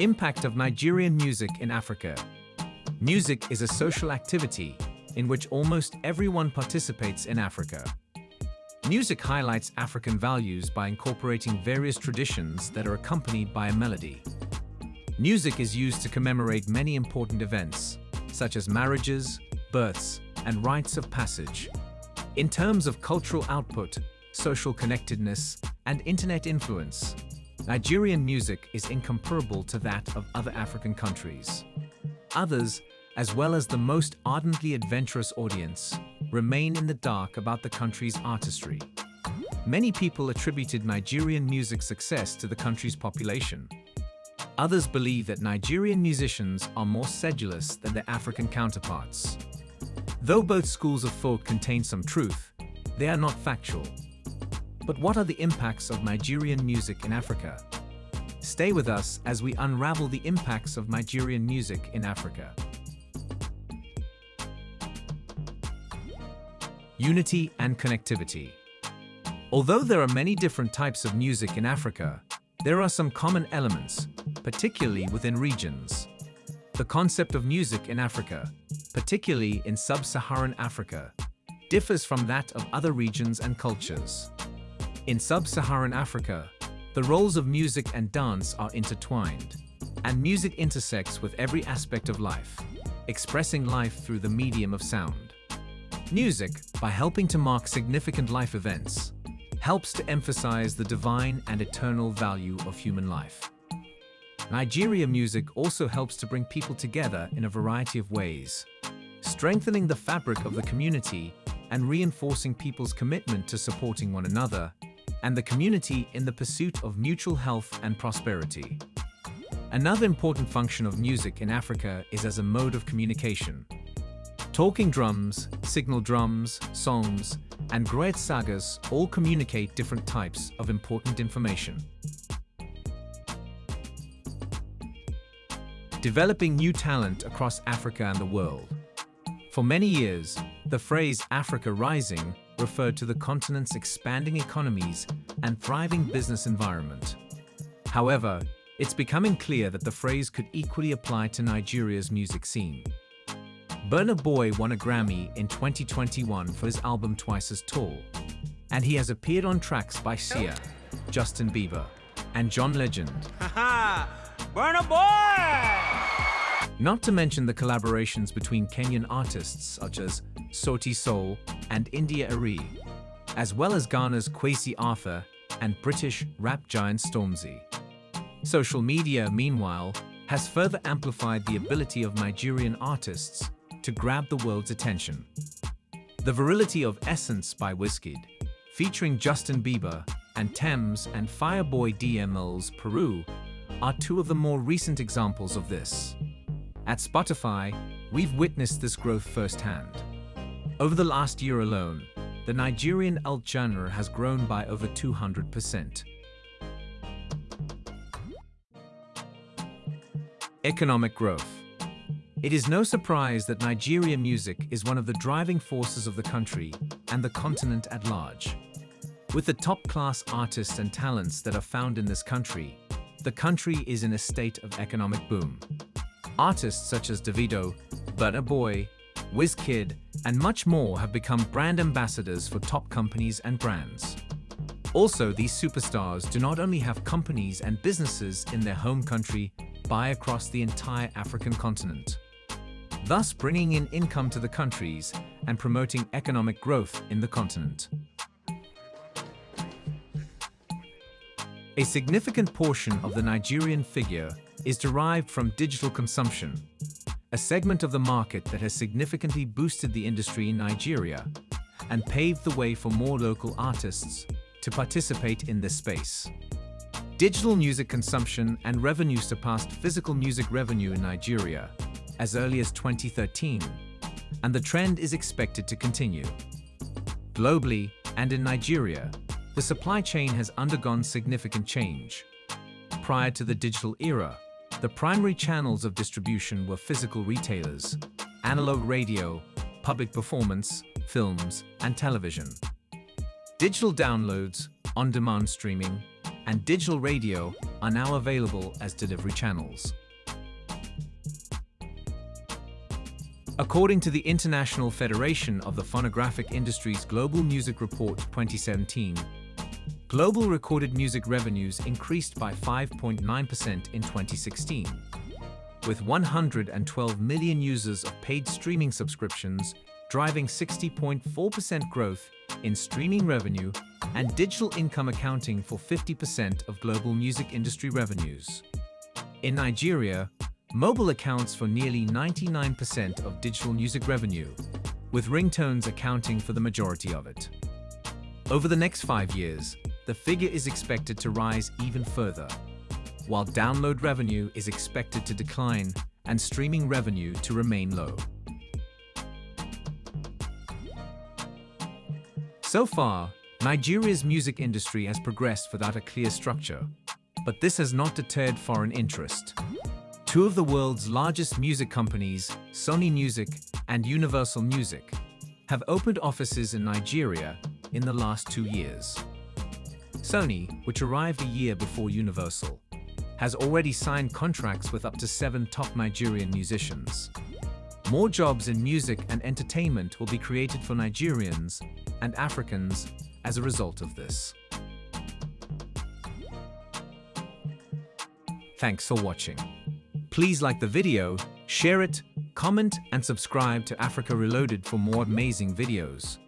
Impact of Nigerian music in Africa. Music is a social activity in which almost everyone participates in Africa. Music highlights African values by incorporating various traditions that are accompanied by a melody. Music is used to commemorate many important events, such as marriages, births, and rites of passage. In terms of cultural output, social connectedness, and internet influence, Nigerian music is incomparable to that of other African countries. Others, as well as the most ardently adventurous audience, remain in the dark about the country's artistry. Many people attributed Nigerian music's success to the country's population. Others believe that Nigerian musicians are more sedulous than their African counterparts. Though both schools of thought contain some truth, they are not factual. But what are the impacts of Nigerian music in Africa? Stay with us as we unravel the impacts of Nigerian music in Africa. Unity and connectivity. Although there are many different types of music in Africa, there are some common elements, particularly within regions. The concept of music in Africa, particularly in sub-Saharan Africa, differs from that of other regions and cultures. In sub-Saharan Africa, the roles of music and dance are intertwined, and music intersects with every aspect of life, expressing life through the medium of sound. Music, by helping to mark significant life events, helps to emphasize the divine and eternal value of human life. Nigeria music also helps to bring people together in a variety of ways, strengthening the fabric of the community and reinforcing people's commitment to supporting one another and the community in the pursuit of mutual health and prosperity. Another important function of music in Africa is as a mode of communication. Talking drums, signal drums, songs, and griot sagas all communicate different types of important information. Developing new talent across Africa and the world. For many years, the phrase Africa Rising referred to the continent's expanding economies and thriving business environment. However, it's becoming clear that the phrase could equally apply to Nigeria's music scene. Burna Boy won a Grammy in 2021 for his album Twice as Tall, and he has appeared on tracks by Sia, Justin Bieber, and John Legend. Haha! Burna Boy! Not to mention the collaborations between Kenyan artists such as Sauti Sol and India Arie, as well as Ghana's Kwesi Arthur and British rap giant Stormzy. Social media, meanwhile, has further amplified the ability of Nigerian artists to grab the world's attention. The virility of Essence by Wizkid, featuring Justin Bieber and Tems and Fireboy DML's Peru, are two of the more recent examples of this. At Spotify, we've witnessed this growth firsthand. Over the last year alone, the Nigerian alt genre has grown by over 200%. Economic growth. It is no surprise that Nigerian music is one of the driving forces of the country and the continent at large. With the top-class artists and talents that are found in this country, the country is in a state of economic boom. Artists such as Davido, Burna Boy, Wizkid, and much more have become brand ambassadors for top companies and brands. Also, these superstars do not only have companies and businesses in their home country, buy across the entire African continent, thus bringing in income to the countries and promoting economic growth in the continent. A significant portion of the Nigerian figure is derived from digital consumption, a segment of the market that has significantly boosted the industry in Nigeria and paved the way for more local artists to participate in this space. Digital music consumption and revenue surpassed physical music revenue in Nigeria as early as 2013, and the trend is expected to continue. Globally and in Nigeria, the supply chain has undergone significant change. Prior to the digital era, the primary channels of distribution were physical retailers, analog radio, public performance, films, and television. Digital downloads, on-demand streaming, and digital radio are now available as delivery channels. According to the International Federation of the Phonographic Industry's Global Music Report 2017, global recorded music revenues increased by 5.9% in 2016, with 112 million users of paid streaming subscriptions driving 60.4% growth in streaming revenue and digital income accounting for 50% of global music industry revenues. In Nigeria, Mobile accounts for nearly 99% of digital music revenue, with ringtones accounting for the majority of it. Over the next five years, the figure is expected to rise even further, while download revenue is expected to decline and streaming revenue to remain low. So far, Nigeria's music industry has progressed without a clear structure, but this has not deterred foreign interest. Two of the world's largest music companies, Sony Music and Universal Music, have opened offices in Nigeria in the last two years. Sony, which arrived a year before Universal, has already signed contracts with up to seven top Nigerian musicians. More jobs in music and entertainment will be created for Nigerians and Africans as a result of this. Thanks for watching. Please like the video, share it, comment and subscribe to Africa Reloaded for more amazing videos.